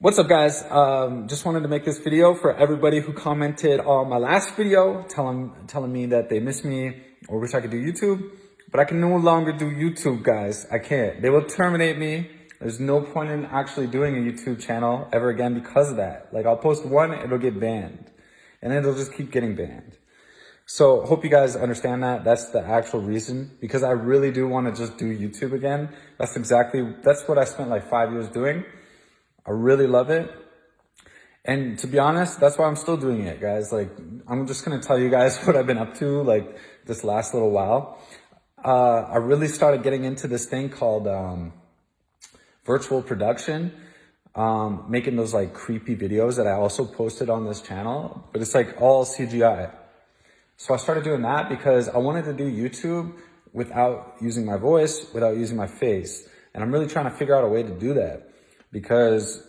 What's up guys? Um, just wanted to make this video for everybody who commented on my last video telling, telling me that they miss me or wish I could do YouTube, but I can no longer do YouTube guys. I can't. They will terminate me. There's no point in actually doing a YouTube channel ever again because of that. Like I'll post one, it'll get banned and then it'll just keep getting banned. So hope you guys understand that. That's the actual reason because I really do want to just do YouTube again. That's exactly, that's what I spent like five years doing. I really love it. And to be honest, that's why I'm still doing it, guys. Like, I'm just going to tell you guys what I've been up to, like, this last little while. Uh, I really started getting into this thing called um, virtual production, um, making those, like, creepy videos that I also posted on this channel. But it's, like, all CGI. So I started doing that because I wanted to do YouTube without using my voice, without using my face. And I'm really trying to figure out a way to do that because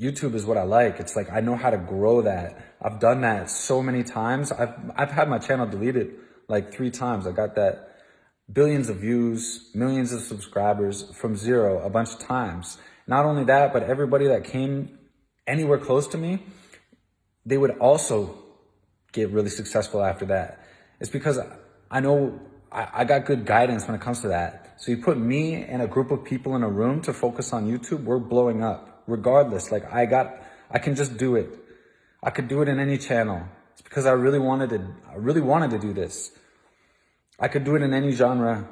YouTube is what I like. It's like I know how to grow that. I've done that so many times. I've I've had my channel deleted like three times. I got that billions of views, millions of subscribers from zero a bunch of times. Not only that, but everybody that came anywhere close to me, they would also get really successful after that. It's because I know I, I got good guidance when it comes to that. So you put me and a group of people in a room to focus on YouTube, we're blowing up regardless. Like I got, I can just do it. I could do it in any channel. It's because I really wanted to, I really wanted to do this. I could do it in any genre.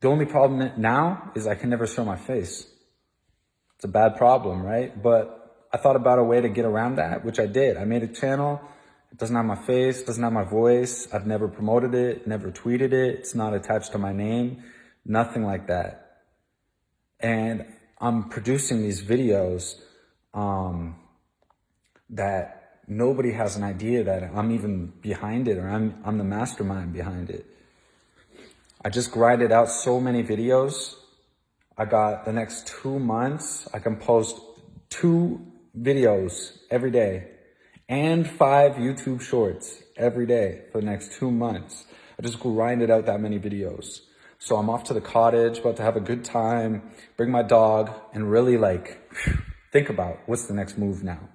The only problem now is I can never show my face. It's a bad problem, right? But I thought about a way to get around that, which I did. I made a channel it doesn't have my face, doesn't have my voice. I've never promoted it, never tweeted it. It's not attached to my name, nothing like that. And I'm producing these videos um, that nobody has an idea that I'm even behind it or I'm, I'm the mastermind behind it. I just grinded out so many videos. I got the next two months, I can post two videos every day and five YouTube shorts every day for the next two months. I just grinded out that many videos. So I'm off to the cottage, about to have a good time, bring my dog, and really like think about what's the next move now.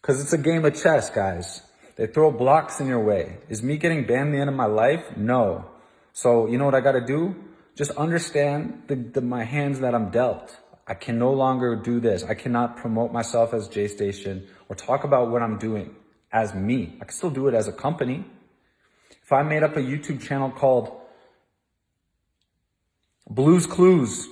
Cause it's a game of chess, guys. They throw blocks in your way. Is me getting banned the end of my life? No. So you know what I gotta do? Just understand the, the, my hands that I'm dealt. I can no longer do this. I cannot promote myself as J Station or talk about what I'm doing as me. I can still do it as a company. If I made up a YouTube channel called Blues Clues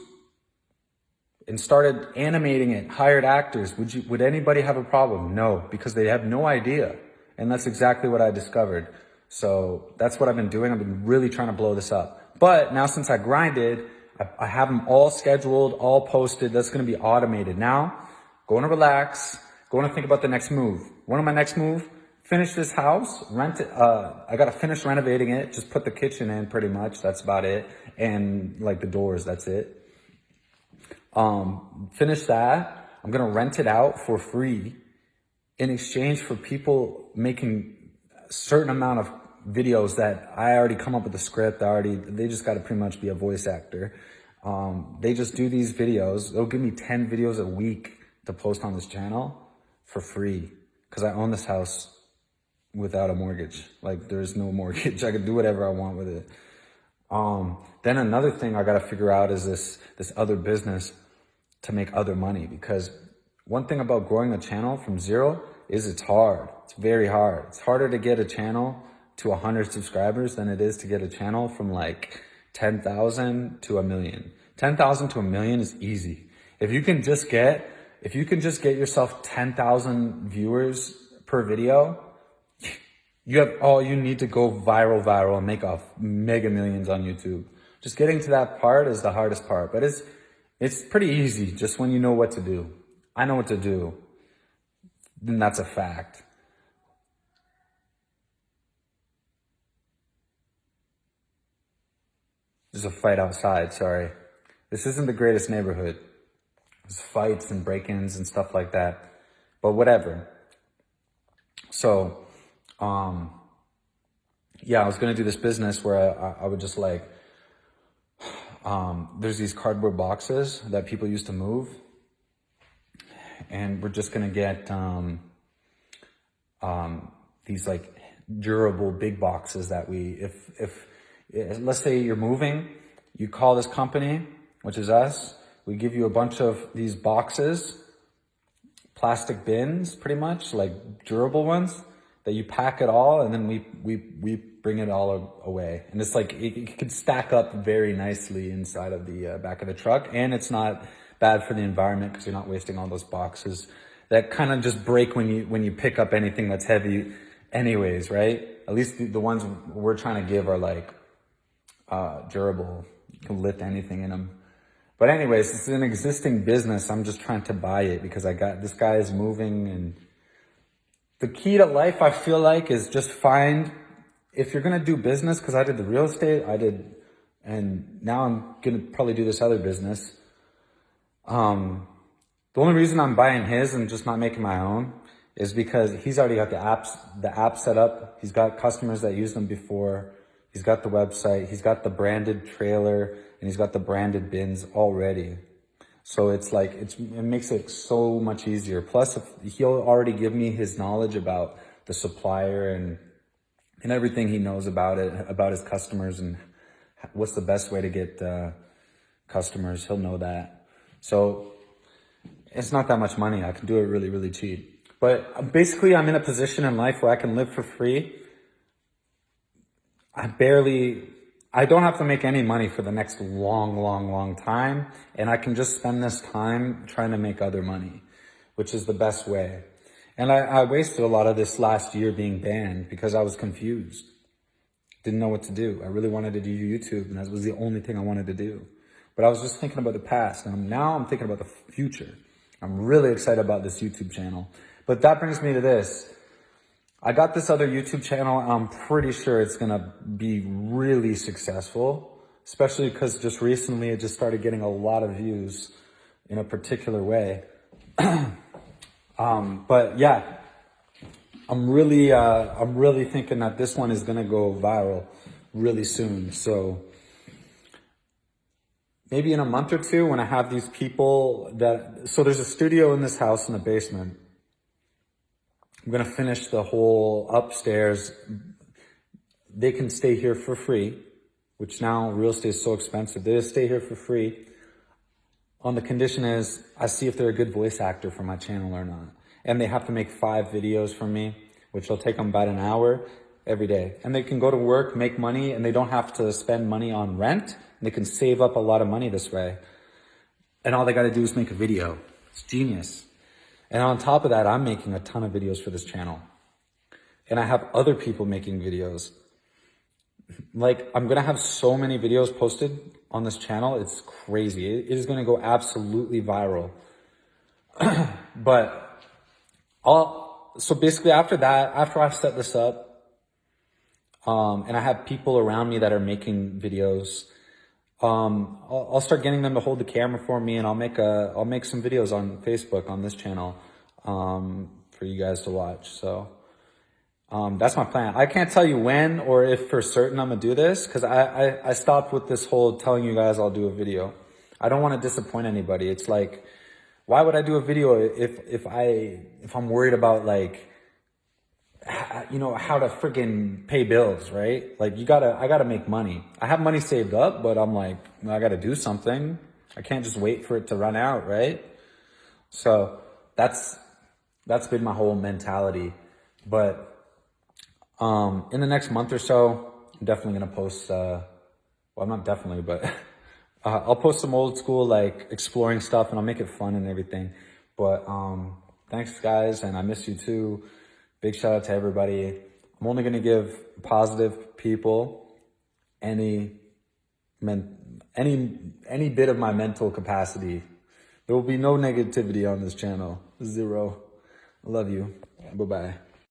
and started animating it, hired actors, would you, would anybody have a problem? No, because they have no idea. And that's exactly what I discovered. So that's what I've been doing. I've been really trying to blow this up. But now since I grinded, I, I have them all scheduled, all posted. That's going to be automated. Now, going to relax, going to think about the next move. One of my next move, finish this house, rent it. Uh, I got to finish renovating it. Just put the kitchen in pretty much. That's about it. And like the doors, that's it. Um, finish that. I'm to rent it out for free in exchange for people making a certain amount of videos that I already come up with the script. I already, they just got to pretty much be a voice actor. Um, they just do these videos. They'll give me 10 videos a week to post on this channel for free because I own this house without a mortgage. Like there's no mortgage. I can do whatever I want with it. Um, then another thing I got to figure out is this, this other business to make other money because one thing about growing a channel from zero is it's hard. It's very hard. It's harder to get a channel to 100 subscribers than it is to get a channel from like 10,000 to a million. 10,000 to a million is easy. If you can just get, if you can just get yourself 10,000 viewers per video, you have all you need to go viral, viral and make off mega millions on YouTube. Just getting to that part is the hardest part, but it's, it's pretty easy just when you know what to do. I know what to do. Then that's a fact. There's a fight outside, sorry. This isn't the greatest neighborhood. There's fights and break-ins and stuff like that. But whatever. So, um, yeah, I was going to do this business where I, I would just like, um, there's these cardboard boxes that people used to move. and we're just gonna get um, um, these like durable big boxes that we, if, if, let's say you're moving, you call this company, which is us, we give you a bunch of these boxes, plastic bins, pretty much, like durable ones, that you pack it all and then we, we, we bring it all away. And it's like, it, it could stack up very nicely inside of the uh, back of the truck. And it's not bad for the environment because you're not wasting all those boxes that kind of just break when you, when you pick up anything that's heavy anyways, right? At least the, the ones we're trying to give are like, uh, durable. You can lift anything in them. But anyways, it's an existing business. I'm just trying to buy it because I got, this guy is moving and the key to life, I feel like, is just find, if you're going to do business, because I did the real estate, I did, and now I'm going to probably do this other business. Um, the only reason I'm buying his and just not making my own is because he's already got the apps, the app set up. He's got customers that use them before. He's got the website. He's got the branded trailer and he's got the branded bins already. So it's like, it's, it makes it so much easier. Plus, he'll already give me his knowledge about the supplier and, and everything he knows about it, about his customers and what's the best way to get uh, customers. He'll know that. So it's not that much money. I can do it really, really cheap. But basically, I'm in a position in life where I can live for free. I barely I don't have to make any money for the next long, long, long time. And I can just spend this time trying to make other money, which is the best way. And I, I wasted a lot of this last year being banned because I was confused. Didn't know what to do. I really wanted to do YouTube and that was the only thing I wanted to do. But I was just thinking about the past and now I'm thinking about the future. I'm really excited about this YouTube channel. But that brings me to this. I got this other YouTube channel. I'm pretty sure it's going to be really successful, especially because just recently it just started getting a lot of views in a particular way. um, but yeah, I'm really, uh, I'm really thinking that this one is going to go viral really soon. So maybe in a month or two when I have these people that, so there's a studio in this house in the basement I'm going to finish the whole upstairs. They can stay here for free, which now real estate is so expensive. They just stay here for free. On the condition is I see if they're a good voice actor for my channel or not. And they have to make five videos for me, which will take them about an hour every day. And they can go to work, make money, and they don't have to spend money on rent. They can save up a lot of money this way. And all they got to do is make a video. It's genius. And on top of that, I'm making a ton of videos for this channel. And I have other people making videos. Like, I'm going to have so many videos posted on this channel. It's crazy. it is going to go absolutely viral. but I'll, so basically after that, after I set this up, um, and I have people around me that are making videos, um, I'll, I'll, start getting them to hold the camera for me and I'll make a, I'll make some videos on Facebook on this channel, um, for you guys to watch. So, um, that's my plan. I can't tell you when or if for certain I'm gonna do this because I, I, I stopped with this whole telling you guys I'll do a video. I don't want to disappoint anybody. It's like, why would I do a video if, if I, if I'm worried about like, you know, how to freaking pay bills, right? Like you gotta, I gotta make money. I have money saved up, but I'm like, I gotta do something. I can't just wait for it to run out, right? So that's, that's been my whole mentality. But, um, in the next month or so, I'm definitely to post, uh, well, not definitely, but, uh, I'll post some old school, like exploring stuff and I'll make it fun and everything. But, um, thanks guys. And I miss you too. Big shout out to everybody. I'm only going to give positive people any, any, any bit of my mental capacity. There will be no negativity on this channel. Zero. I love you. Bye-bye.